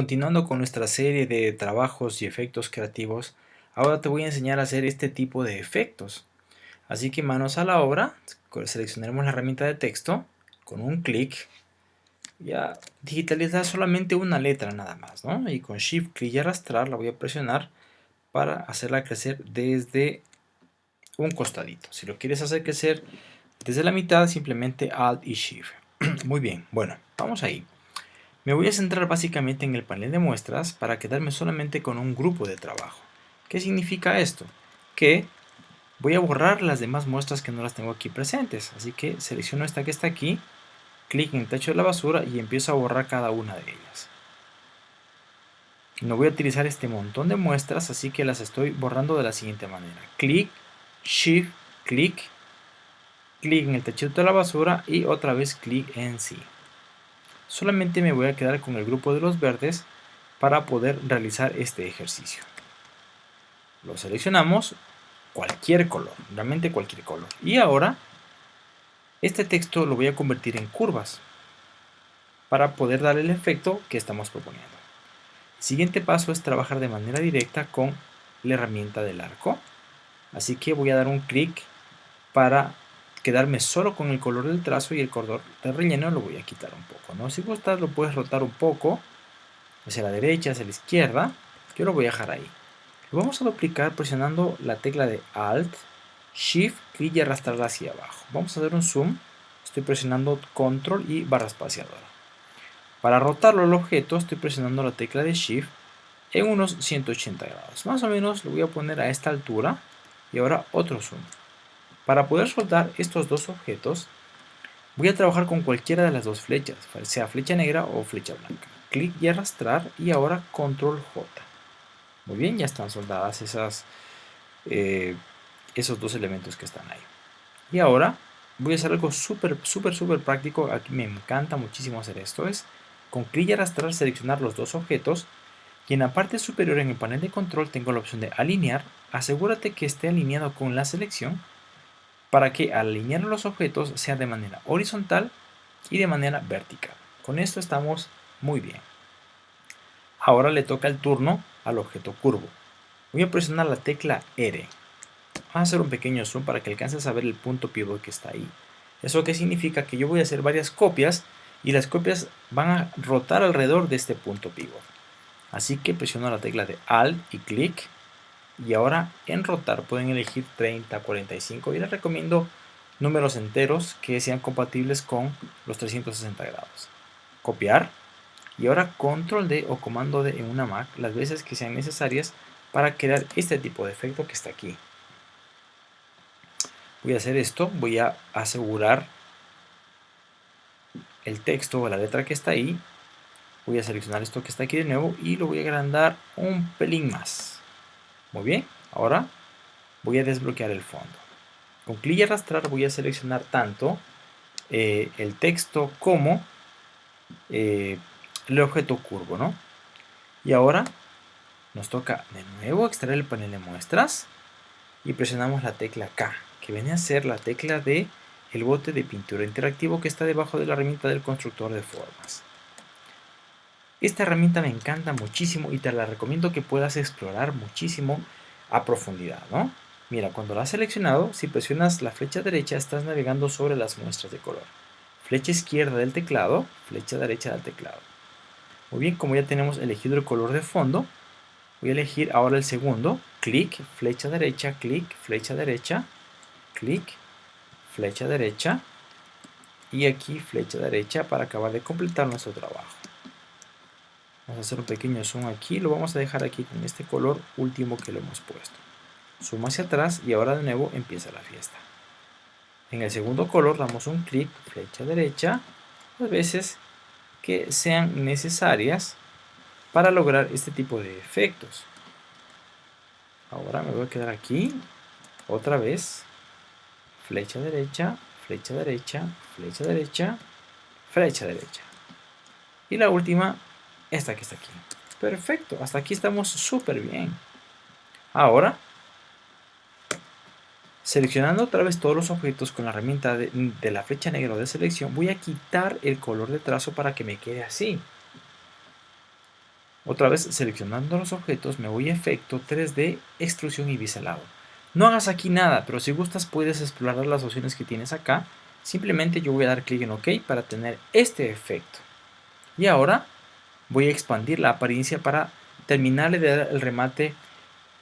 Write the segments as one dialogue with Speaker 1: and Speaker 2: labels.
Speaker 1: continuando con nuestra serie de trabajos y efectos creativos, ahora te voy a enseñar a hacer este tipo de efectos. Así que manos a la obra, seleccionaremos la herramienta de texto, con un clic, ya digitalizar solamente una letra nada más, ¿no? Y con Shift, clic y arrastrar la voy a presionar para hacerla crecer desde un costadito. Si lo quieres hacer crecer desde la mitad, simplemente Alt y Shift. Muy bien, bueno, vamos ahí. Me voy a centrar básicamente en el panel de muestras para quedarme solamente con un grupo de trabajo. ¿Qué significa esto? Que voy a borrar las demás muestras que no las tengo aquí presentes. Así que selecciono esta que está aquí, clic en el techo de la basura y empiezo a borrar cada una de ellas. No voy a utilizar este montón de muestras, así que las estoy borrando de la siguiente manera. Clic, Shift, clic, clic en el techito de la basura y otra vez clic en sí solamente me voy a quedar con el grupo de los verdes para poder realizar este ejercicio. Lo seleccionamos, cualquier color, realmente cualquier color. Y ahora, este texto lo voy a convertir en curvas para poder dar el efecto que estamos proponiendo. El siguiente paso es trabajar de manera directa con la herramienta del arco. Así que voy a dar un clic para quedarme solo con el color del trazo y el color del relleno lo voy a quitar un poco. ¿no? Si gustas lo puedes rotar un poco hacia la derecha, hacia la izquierda. Yo lo voy a dejar ahí. Lo vamos a duplicar presionando la tecla de Alt, Shift, y arrastrarla hacia abajo. Vamos a hacer un zoom. Estoy presionando Control y barra espaciadora. Para rotarlo el objeto estoy presionando la tecla de Shift en unos 180 grados. Más o menos lo voy a poner a esta altura y ahora otro zoom. Para poder soltar estos dos objetos, voy a trabajar con cualquiera de las dos flechas, sea flecha negra o flecha blanca. Clic y arrastrar y ahora control J. Muy bien, ya están soldadas esas, eh, esos dos elementos que están ahí. Y ahora voy a hacer algo súper, súper, súper práctico. Aquí me encanta muchísimo hacer esto. Es con clic y arrastrar seleccionar los dos objetos y en la parte superior en el panel de control tengo la opción de alinear. Asegúrate que esté alineado con la selección para que al alinear los objetos sea de manera horizontal y de manera vertical. Con esto estamos muy bien. Ahora le toca el turno al objeto curvo. Voy a presionar la tecla R. Vamos a hacer un pequeño zoom para que alcances a ver el punto pivot que está ahí. ¿Eso qué significa? Que yo voy a hacer varias copias y las copias van a rotar alrededor de este punto pivot. Así que presiono la tecla de Alt y clic y ahora en rotar pueden elegir 30, 45 y les recomiendo números enteros que sean compatibles con los 360 grados. Copiar y ahora control D o comando D en una Mac las veces que sean necesarias para crear este tipo de efecto que está aquí. Voy a hacer esto, voy a asegurar el texto o la letra que está ahí. Voy a seleccionar esto que está aquí de nuevo y lo voy a agrandar un pelín más. Muy bien, ahora voy a desbloquear el fondo. Con clic y arrastrar voy a seleccionar tanto eh, el texto como eh, el objeto curvo, ¿no? Y ahora nos toca de nuevo extraer el panel de muestras y presionamos la tecla K, que viene a ser la tecla de el bote de pintura interactivo que está debajo de la herramienta del constructor de formas. Esta herramienta me encanta muchísimo y te la recomiendo que puedas explorar muchísimo a profundidad, ¿no? Mira, cuando la has seleccionado, si presionas la flecha derecha, estás navegando sobre las muestras de color. Flecha izquierda del teclado, flecha derecha del teclado. Muy bien, como ya tenemos elegido el color de fondo, voy a elegir ahora el segundo, clic, flecha derecha, clic, flecha derecha, clic, flecha derecha, y aquí flecha derecha para acabar de completar nuestro trabajo. Vamos a hacer un pequeño zoom aquí, lo vamos a dejar aquí con este color último que lo hemos puesto. Zoom hacia atrás y ahora de nuevo empieza la fiesta. En el segundo color damos un clic, flecha derecha, las veces que sean necesarias para lograr este tipo de efectos. Ahora me voy a quedar aquí, otra vez, flecha derecha, flecha derecha, flecha derecha, flecha derecha. Y la última esta que está aquí. Perfecto, hasta aquí estamos súper bien. Ahora, seleccionando otra vez todos los objetos con la herramienta de, de, la flecha negra de selección, voy a quitar el color de trazo para que me quede así. Otra vez seleccionando los objetos me voy a efecto 3D, extrusión y biselado. No hagas aquí nada, pero si gustas puedes explorar las opciones que tienes acá. Simplemente yo voy a dar clic en OK para tener este efecto. Y ahora voy a expandir la apariencia para terminarle de dar el remate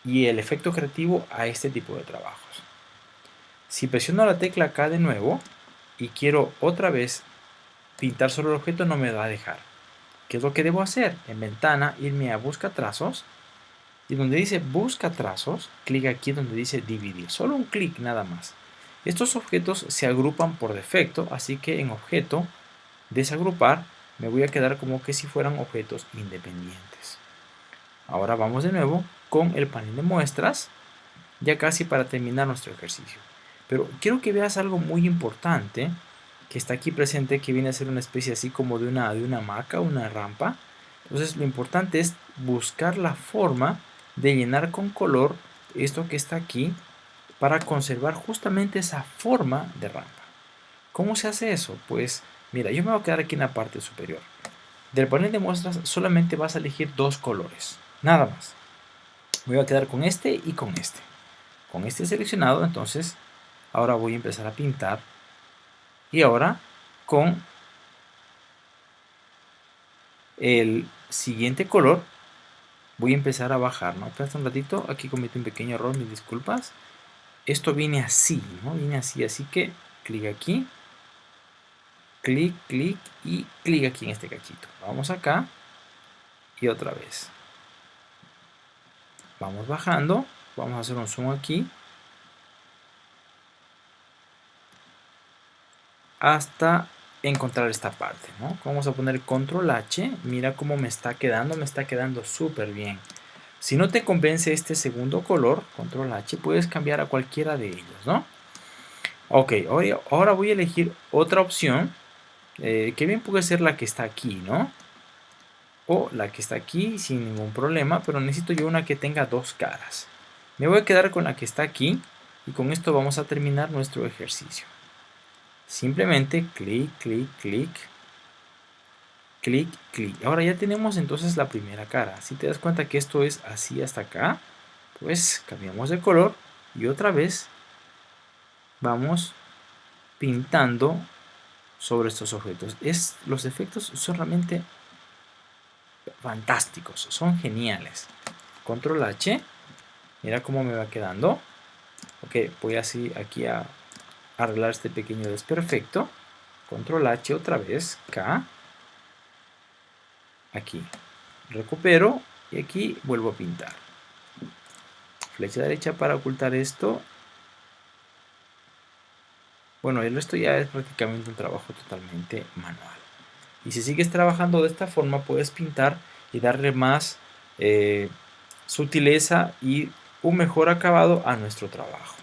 Speaker 1: y el efecto creativo a este tipo de trabajos. Si presiono la tecla acá de nuevo y quiero otra vez pintar sobre el objeto no me va a dejar. ¿Qué es lo que debo hacer? En ventana, irme a busca trazos y donde dice busca trazos, clic aquí donde dice dividir. Solo un clic nada más. Estos objetos se agrupan por defecto, así que en objeto, desagrupar, me voy a quedar como que si fueran objetos independientes. Ahora vamos de nuevo con el panel de muestras, ya casi para terminar nuestro ejercicio. Pero quiero que veas algo muy importante que está aquí presente, que viene a ser una especie así como de una, de una hamaca, una rampa. Entonces lo importante es buscar la forma de llenar con color esto que está aquí para conservar justamente esa forma de rampa. ¿Cómo se hace eso? Pues mira, yo me voy a quedar aquí en la parte superior. Del panel de muestras solamente vas a elegir dos colores, nada más. Me voy a quedar con este y con este. Con este seleccionado, entonces ahora voy a empezar a pintar y ahora con el siguiente color voy a empezar a bajar, ¿no? Espera un ratito, aquí cometí un pequeño error, mis disculpas. Esto viene así, ¿no? Viene así, así que clic aquí, clic, clic y clic aquí en este cachito. Vamos acá y otra vez. Vamos bajando, vamos a hacer un zoom aquí hasta encontrar esta parte, ¿no? Vamos a poner control H, mira cómo me está quedando, me está quedando súper bien. Si no te convence este segundo color, control H, puedes cambiar a cualquiera de ellos, ¿no? Ok, ahora voy a elegir otra opción, eh, que bien puede ser la que está aquí, ¿no? O la que está aquí sin ningún problema, pero necesito yo una que tenga dos caras. Me voy a quedar con la que está aquí y con esto vamos a terminar nuestro ejercicio. Simplemente clic, clic, clic, clic, clic. Ahora ya tenemos entonces la primera cara. Si te das cuenta que esto es así hasta acá, pues cambiamos de color y otra vez vamos pintando sobre estos objetos. Es, los efectos son realmente fantásticos, son geniales. Control H, mira cómo me va quedando. Ok, voy así aquí a arreglar este pequeño desperfecto. Control H otra vez, K. Aquí. Recupero y aquí vuelvo a pintar. Flecha derecha para ocultar esto. Bueno, el resto ya es prácticamente un trabajo totalmente manual. Y si sigues trabajando de esta forma, puedes pintar y darle más eh, sutileza y un mejor acabado a nuestro trabajo.